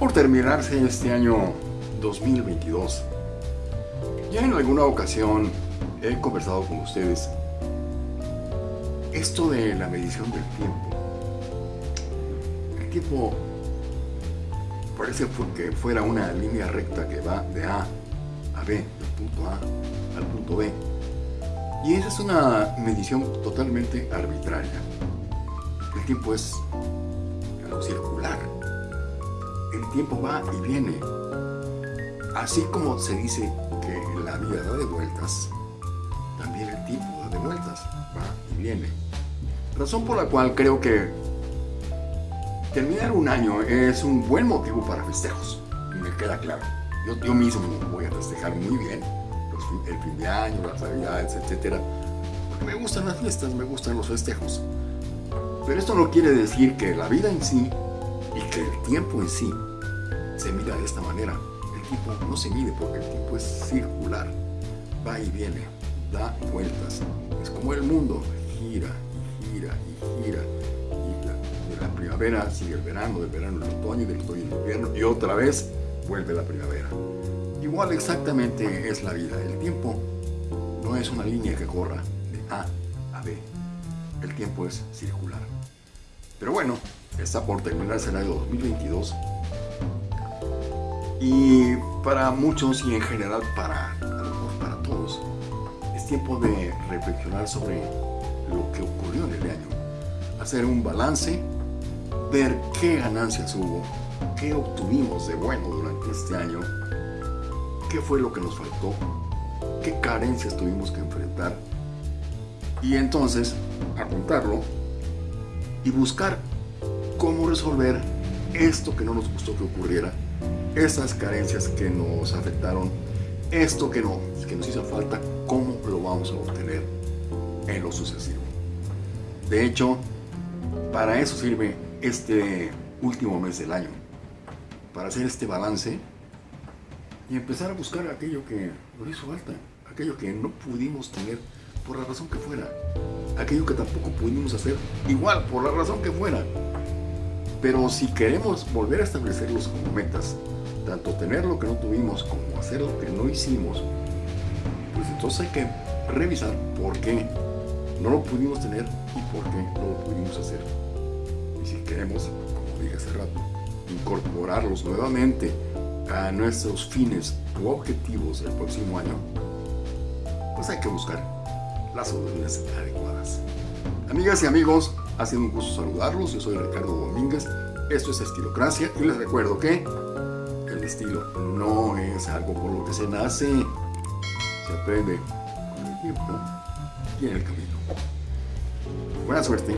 por terminarse este año 2022. Ya en alguna ocasión he conversado con ustedes esto de la medición del tiempo. El tiempo parece que fuera una línea recta que va de A a B, del punto A al punto B. Y esa es una medición totalmente arbitraria. El tiempo es algo circular. El tiempo va y viene. Así como se dice que la vida da de vueltas, también el tiempo da de vueltas, va y viene. Razón por la cual creo que terminar un año es un buen motivo para festejos, me queda claro. Yo, mismo voy a festejar muy bien el fin de año, las navidades, etc. Porque me gustan las fiestas, me gustan los festejos. Pero esto no quiere decir que la vida en sí y que el tiempo en sí se mida de esta manera. El tiempo no se mide porque el tiempo es circular, va y viene, da vueltas. Es como el mundo, gira y gira y gira. Y la, de la primavera sigue el verano, del verano el otoño, del otoño el invierno y otra vez vuelve la primavera. Igual exactamente es la vida. El tiempo no es una línea que corra de A a B. El tiempo es circular. Pero bueno, está por terminarse el año 2022. Y para muchos y en general para, para todos, es tiempo de reflexionar sobre lo que ocurrió en el año. Hacer un balance, ver qué ganancias hubo, qué obtuvimos de bueno durante este año qué fue lo que nos faltó, qué carencias tuvimos que enfrentar y entonces apuntarlo y buscar cómo resolver esto que no nos gustó que ocurriera, esas carencias que nos afectaron, esto que, no, que nos hizo falta, cómo lo vamos a obtener en lo sucesivo. De hecho, para eso sirve este último mes del año, para hacer este balance y empezar a buscar aquello que nos hizo falta, aquello que no pudimos tener por la razón que fuera, aquello que tampoco pudimos hacer igual por la razón que fuera. Pero si queremos volver a establecerlos como metas, tanto tener lo que no tuvimos como hacer lo que no hicimos, pues entonces hay que revisar por qué no lo pudimos tener y por qué no lo pudimos hacer. Y si queremos, como dije hace rato, incorporarlos nuevamente a nuestros fines u objetivos del próximo año, pues hay que buscar las soluciones adecuadas. Amigas y amigos, ha sido un gusto saludarlos. Yo soy Ricardo Domínguez. Esto es Estilocracia y les recuerdo que el estilo no es algo por lo que se nace, se aprende con el tiempo y en el camino. Buena suerte.